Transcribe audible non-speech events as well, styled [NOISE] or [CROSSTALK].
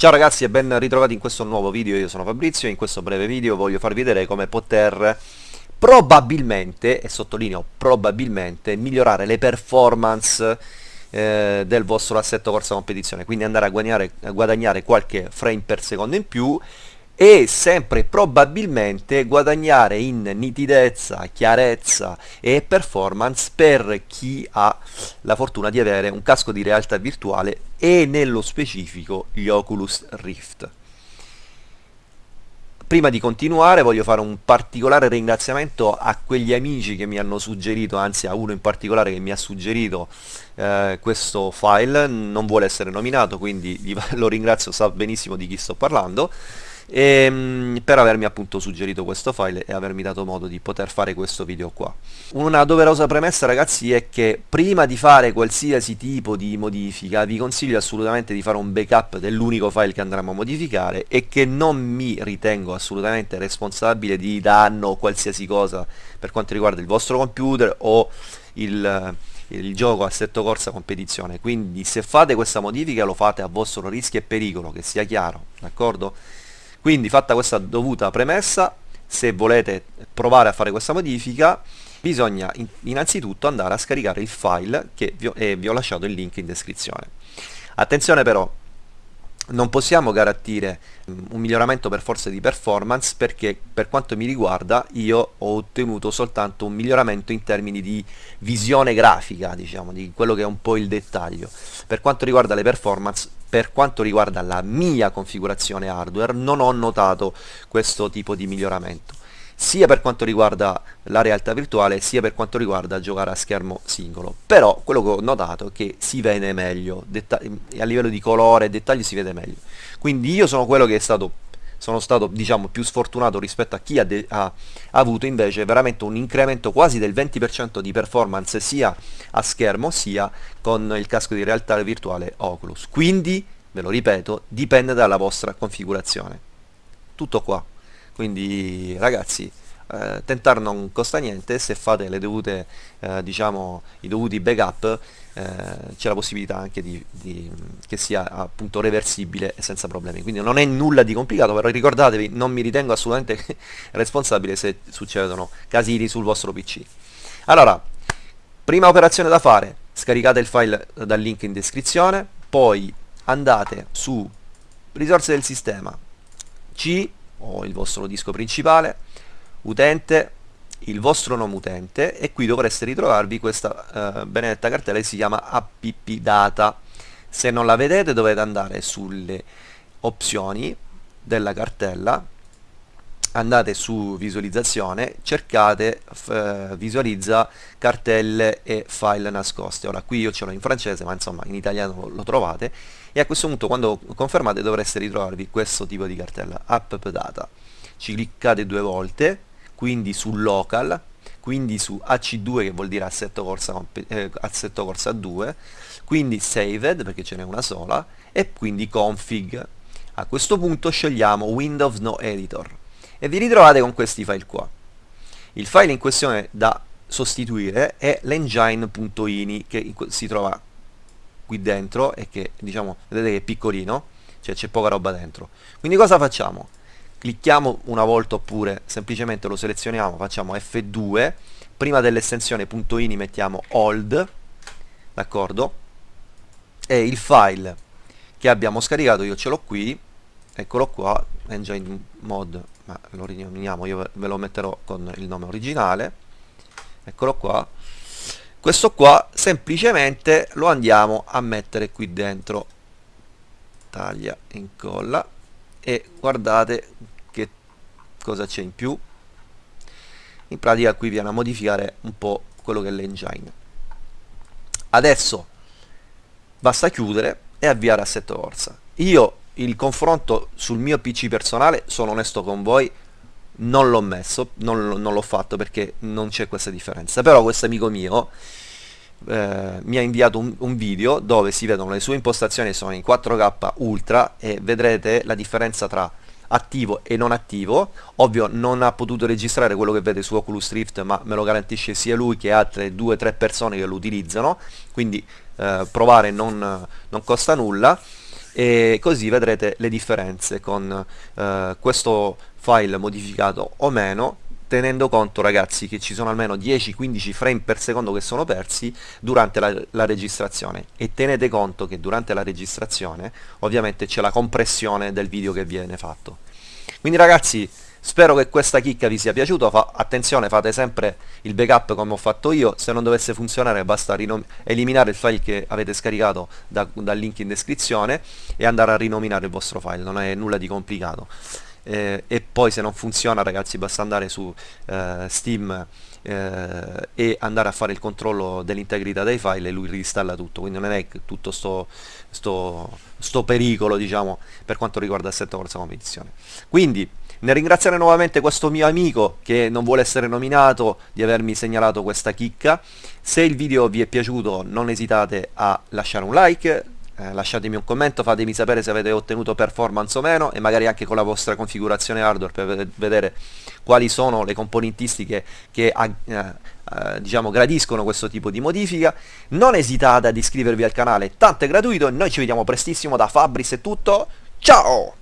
Ciao ragazzi e ben ritrovati in questo nuovo video, io sono Fabrizio e in questo breve video voglio farvi vedere come poter probabilmente, e sottolineo probabilmente, migliorare le performance eh, del vostro assetto corsa competizione, quindi andare a guadagnare, a guadagnare qualche frame per secondo in più e sempre probabilmente guadagnare in nitidezza, chiarezza e performance per chi ha la fortuna di avere un casco di realtà virtuale e nello specifico gli Oculus Rift. Prima di continuare voglio fare un particolare ringraziamento a quegli amici che mi hanno suggerito, anzi a uno in particolare che mi ha suggerito eh, questo file, non vuole essere nominato quindi [LAUGHS] lo ringrazio, sa benissimo di chi sto parlando e, ehm, per avermi appunto suggerito questo file e avermi dato modo di poter fare questo video qua. Una doverosa premessa ragazzi è che prima di fare qualsiasi tipo di modifica vi consiglio assolutamente di fare un backup dell'unico file che andremo a modificare e che non mi ritengo assolutamente responsabile di danno o qualsiasi cosa per quanto riguarda il vostro computer o il il gioco assetto corsa competizione quindi se fate questa modifica lo fate a vostro rischio e pericolo che sia chiaro d'accordo quindi fatta questa dovuta premessa se volete provare a fare questa modifica bisogna innanzitutto andare a scaricare il file che vi ho, e vi ho lasciato il link in descrizione. Attenzione però non possiamo garantire mm, un miglioramento per forza di performance perché per quanto mi riguarda io ho ottenuto soltanto un miglioramento in termini di visione grafica diciamo di quello che è un po' il dettaglio. Per quanto riguarda le performance per quanto riguarda la mia configurazione hardware non ho notato questo tipo di miglioramento sia per quanto riguarda la realtà virtuale sia per quanto riguarda giocare a schermo singolo. Però quello che ho notato è che si vede meglio a livello di colore e dettaglio si vede meglio. Quindi io sono quello che è stato sono stato diciamo più sfortunato rispetto a chi ha, ha, avuto invece veramente un incremento quasi del 20% di performance sia a schermo sia con il casco di realtà virtuale Oculus. Quindi ve lo ripeto dipende dalla vostra configurazione. Tutto qua quindi ragazzi eh, tentare non costa niente se fate le dovute eh, diciamo i dovuti backup eh, c'è la possibilità anche di, di, che sia appunto reversibile e senza problemi. Quindi non è nulla di complicato però ricordatevi non mi ritengo assolutamente [LAUGHS] responsabile se succedono casini sul vostro pc allora prima operazione da fare scaricate il file dal link in descrizione poi andate su risorse del sistema C o il vostro disco principale, utente, il vostro nome utente e qui dovreste ritrovarvi questa eh, benedetta cartella che si chiama app data. Se non la vedete dovete andare sulle opzioni della cartella andate su visualizzazione cercate visualizza cartelle e file nascoste. Ora qui io ce l'ho in francese ma insomma in italiano lo, lo, trovate. E a questo punto quando confermate dovreste ritrovarvi questo tipo di cartella app data. Ci cliccate due volte quindi su local quindi su AC2 che vuol dire assetto corsa, eh, assetto corsa 2 quindi saved perché ce n'è una sola e quindi config. A questo punto scegliamo Windows No Editor e vi ritrovate con questi file qua. Il file in questione da sostituire è l'engine.ini che si trova qui dentro e che diciamo vedete che è piccolino, cioè c'è poca roba dentro. Quindi cosa facciamo? Clicchiamo una volta oppure semplicemente lo selezioniamo, facciamo F2, prima dell'estensione .ini mettiamo old, d'accordo? E il file che abbiamo scaricato io ce l'ho qui, eccolo qua, engine mod ma lo rinominiamo io ve lo metterò con il nome originale. Eccolo qua. Questo qua semplicemente lo andiamo a mettere qui dentro. Taglia incolla. E guardate che cosa c'è in più. In pratica qui viene a modificare un po' quello che è l'engine. Adesso basta chiudere e avviare assetto corsa io il confronto sul mio PC personale, sono onesto con voi, non l'ho messo, non, non l'ho fatto perché non c'è questa differenza. Però questo amico mio eh, mi ha inviato un, un, video dove si vedono le sue impostazioni, sono in 4K Ultra e vedrete la differenza tra attivo e non attivo. Ovvio non ha potuto registrare quello che vede su Oculus Rift ma me lo garantisce sia lui che altre 2-3 persone che lo utilizzano. Quindi eh, provare non, non costa nulla e così vedrete le differenze con eh, questo file modificato o meno tenendo conto ragazzi che ci sono almeno 10-15 frame per secondo che sono persi durante la, la, registrazione. E tenete conto che durante la registrazione ovviamente c'è la compressione del video che viene fatto. Quindi ragazzi spero che questa chicca vi sia piaciuta. Fa attenzione fate sempre il backup come ho fatto io. Se non dovesse funzionare basta eliminare il file che avete scaricato da, dal link in descrizione e andare a rinominare il vostro file. Non è nulla di complicato. Eh, e poi se non funziona ragazzi basta andare su eh, Steam eh, e andare a fare il controllo dell'integrità dei file e lui reinstalla tutto. Quindi non è tutto sto, sto, sto pericolo diciamo per quanto riguarda assetto corsa competizione quindi nel ringraziare nuovamente questo mio amico che non vuole essere nominato di avermi segnalato questa chicca se il video vi è piaciuto non esitate a lasciare un like eh, lasciatemi un commento, fatemi sapere se avete ottenuto performance o meno e magari anche con la vostra configurazione hardware per vedere quali sono le componentistiche che eh, eh, diciamo gradiscono questo tipo di modifica. Non esitate ad iscrivervi al canale, tanto è gratuito noi ci vediamo prestissimo da Fabris è tutto. Ciao!